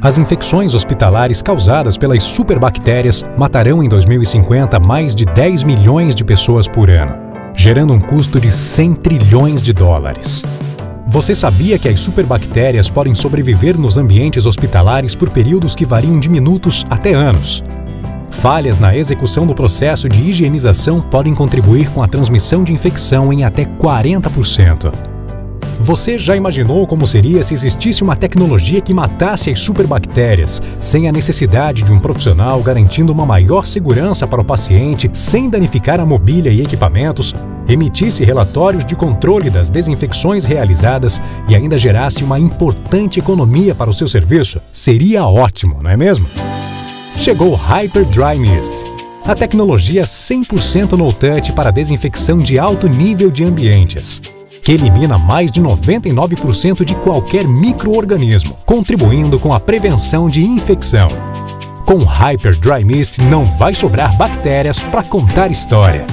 As infecções hospitalares causadas pelas superbactérias matarão em 2050 mais de 10 milhões de pessoas por ano, gerando um custo de 100 trilhões de dólares. Você sabia que as superbactérias podem sobreviver nos ambientes hospitalares por períodos que variam de minutos até anos? Falhas na execução do processo de higienização podem contribuir com a transmissão de infecção em até 40%. Você já imaginou como seria se existisse uma tecnologia que matasse as superbactérias, sem a necessidade de um profissional garantindo uma maior segurança para o paciente, sem danificar a mobília e equipamentos, emitisse relatórios de controle das desinfecções realizadas e ainda gerasse uma importante economia para o seu serviço? Seria ótimo, não é mesmo? Chegou o Hyper Dry Mist, a tecnologia 100% no-touch para desinfecção de alto nível de ambientes que elimina mais de 99% de qualquer microorganismo, contribuindo com a prevenção de infecção. Com Hyper Dry Mist não vai sobrar bactérias para contar história.